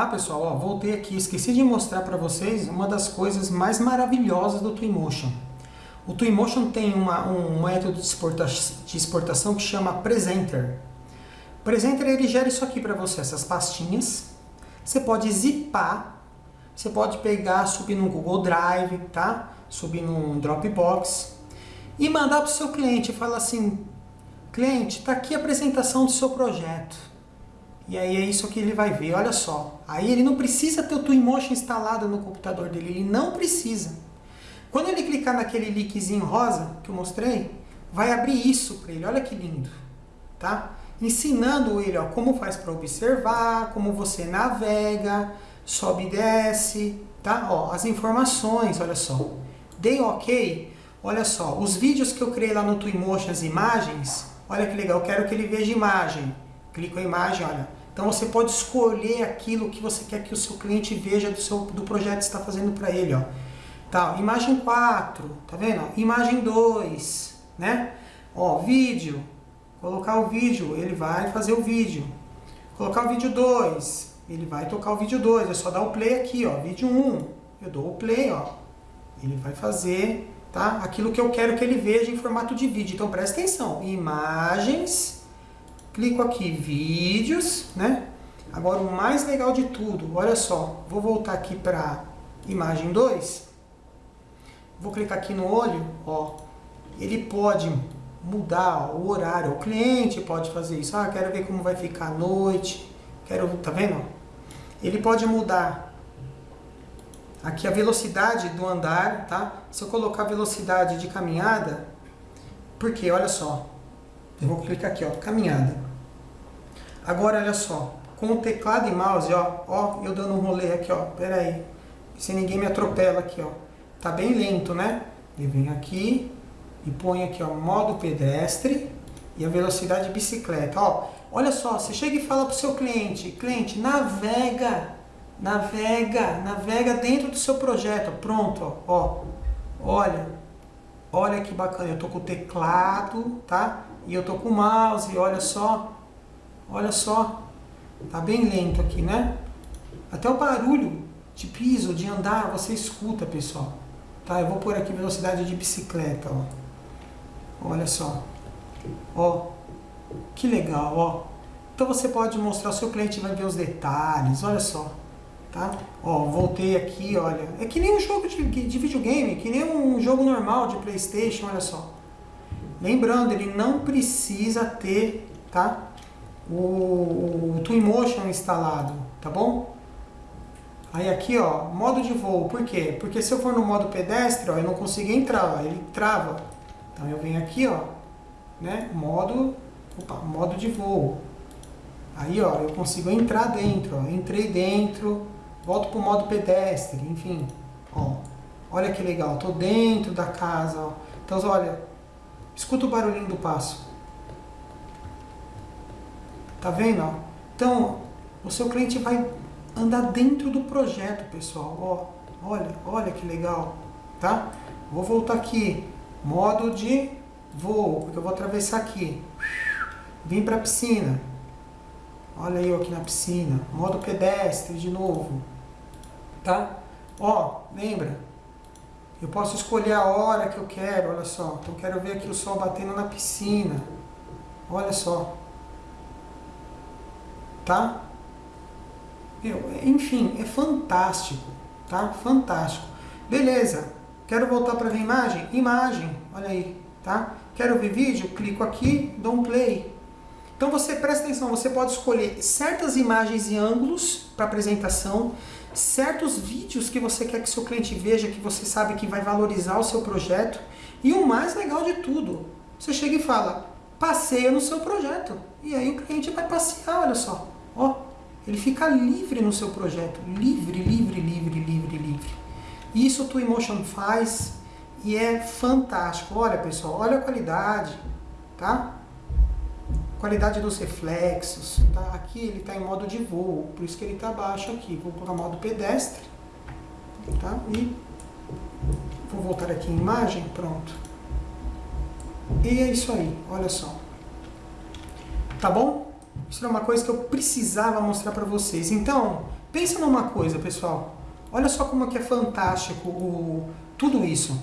Ah, pessoal, ó, voltei aqui. Esqueci de mostrar para vocês uma das coisas mais maravilhosas do Twinmotion. O Twinmotion tem uma, um método de, exporta de exportação que chama Presenter. Presenter ele gera isso aqui para você, essas pastinhas. Você pode zipar, você pode pegar, subir no Google Drive, tá? Subir no Dropbox e mandar para o seu cliente. Fala assim, cliente, está aqui a apresentação do seu projeto. E aí é isso que ele vai ver, olha só. Aí ele não precisa ter o Twinmotion instalado no computador dele, ele não precisa. Quando ele clicar naquele linkzinho rosa que eu mostrei, vai abrir isso para ele, olha que lindo, tá? Ensinando ele ó, como faz para observar, como você navega, sobe e desce, tá? Ó, as informações, olha só. Dei ok, olha só, os vídeos que eu criei lá no Twinmotion, as imagens, olha que legal, eu quero que ele veja imagem. Clico a imagem, olha, então você pode escolher aquilo que você quer que o seu cliente veja do, seu, do projeto que está fazendo para ele. Ó. Tá, imagem 4, tá vendo? Imagem 2, né? Ó, vídeo, colocar o vídeo, ele vai fazer o vídeo. Colocar o vídeo 2, ele vai tocar o vídeo 2, é só dar o play aqui, ó, vídeo 1. Um, eu dou o play, ó. Ele vai fazer, tá? Aquilo que eu quero que ele veja em formato de vídeo. Então presta atenção. Imagens clico aqui, vídeos, né? Agora o mais legal de tudo, olha só, vou voltar aqui para imagem 2, vou clicar aqui no olho, ó, ele pode mudar ó, o horário, o cliente pode fazer isso, ah, quero ver como vai ficar a noite, quero, tá vendo? Ele pode mudar aqui a velocidade do andar, tá? Se eu colocar velocidade de caminhada, porque, olha só, eu vou clicar aqui, ó, caminhada. Agora, olha só, com o teclado e mouse, ó, ó, eu dando um rolê aqui, ó, pera aí, se ninguém me atropela aqui, ó, tá bem lento, né? E vem aqui e põe aqui, ó, modo pedestre e a velocidade de bicicleta, ó. Olha só, você chega e fala pro seu cliente, cliente, navega, navega, navega dentro do seu projeto, pronto, ó, ó, olha, olha que bacana, eu tô com o teclado, tá? E eu tô com o mouse, olha só, Olha só, tá bem lento aqui, né? Até o barulho de piso, de andar, você escuta, pessoal. Tá, eu vou pôr aqui velocidade de bicicleta, ó. Olha só. Ó, que legal, ó. Então você pode mostrar, o seu cliente vai ver os detalhes, olha só. Tá? Ó, voltei aqui, olha. É que nem um jogo de, de videogame, que nem um jogo normal de Playstation, olha só. Lembrando, ele não precisa ter, tá? O, o Twinmotion instalado, tá bom? Aí aqui, ó, modo de voo, por quê? Porque se eu for no modo pedestre, ó, eu não consigo entrar, ó, ele trava. Então eu venho aqui, ó, né, modo, opa, modo de voo. Aí, ó, eu consigo entrar dentro, ó, entrei dentro, volto pro modo pedestre, enfim, ó. Olha que legal, tô dentro da casa, ó. Então, olha, escuta o barulhinho do passo. Tá vendo? Então, o seu cliente vai andar dentro do projeto, pessoal. Ó, olha, olha que legal, tá? Vou voltar aqui, modo de voo, porque eu vou atravessar aqui. Vim para a piscina. Olha eu aqui na piscina. Modo pedestre de novo. Tá? Ó, lembra? Eu posso escolher a hora que eu quero, olha só. Então quero ver aqui o sol batendo na piscina. Olha só tá? enfim, é fantástico, tá? Fantástico. Beleza, quero voltar para ver imagem? Imagem, olha aí, tá? Quero ver vídeo? Clico aqui, dou um play. Então você presta atenção, você pode escolher certas imagens e ângulos para apresentação, certos vídeos que você quer que seu cliente veja, que você sabe que vai valorizar o seu projeto. E o mais legal de tudo, você chega e fala, passeia no seu projeto. E aí o cliente vai passear, olha só. Ó, ele fica livre no seu projeto, livre, livre, livre, livre, livre. Isso o Twinmotion faz e é fantástico. Olha, pessoal, olha a qualidade, tá? Qualidade dos reflexos, tá? Aqui ele está em modo de voo, por isso que ele está baixo aqui. Vou colocar modo pedestre, tá? E vou voltar aqui em imagem, pronto. E é isso aí, olha só. Tá bom? Isso era uma coisa que eu precisava mostrar para vocês. Então, Pensa numa coisa, pessoal. Olha só como é que é fantástico o, tudo isso.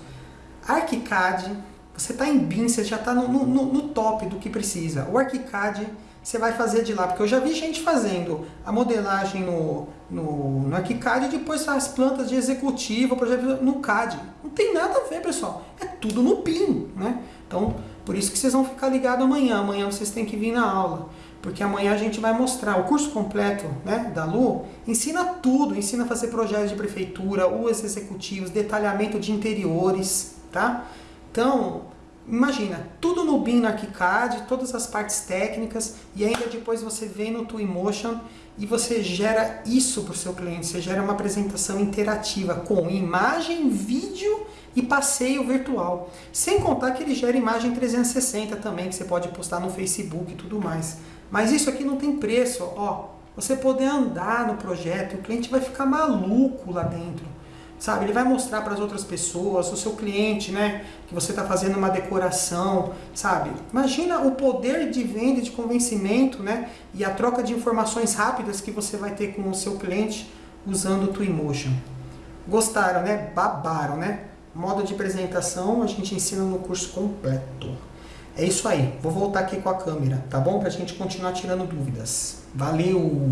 ArchiCAD, você está em BIM, você já está no, no, no, top do que precisa. O ArchiCAD você vai fazer de lá, porque eu já vi gente fazendo a modelagem no, no, no ArchiCAD e depois as plantas de executivo, projeto no CAD. Não tem nada a ver, pessoal. É tudo no BIM, né? Então, por isso que vocês vão ficar ligados amanhã. Amanhã vocês têm que vir na aula porque amanhã a gente vai mostrar o curso completo né, da Lu, ensina tudo, ensina a fazer projetos de prefeitura, os executivos, detalhamento de interiores, tá? Então, imagina, tudo no BIM, ArchiCAD, todas as partes técnicas, e ainda depois você vem no Twinmotion e você gera isso para o seu cliente, você gera uma apresentação interativa com imagem, vídeo e passeio virtual. Sem contar que ele gera imagem 360 também, que você pode postar no Facebook e tudo mais. Mas isso aqui não tem preço, ó. Você poder andar no projeto, o cliente vai ficar maluco lá dentro. Sabe, ele vai mostrar para as outras pessoas, o seu cliente, né, que você está fazendo uma decoração, sabe? Imagina o poder de venda, de convencimento, né, e a troca de informações rápidas que você vai ter com o seu cliente usando o Twinmotion. Gostaram, né? Babaram, né? Modo de apresentação a gente ensina no curso completo. É isso aí. Vou voltar aqui com a câmera, tá bom? Pra gente continuar tirando dúvidas. Valeu!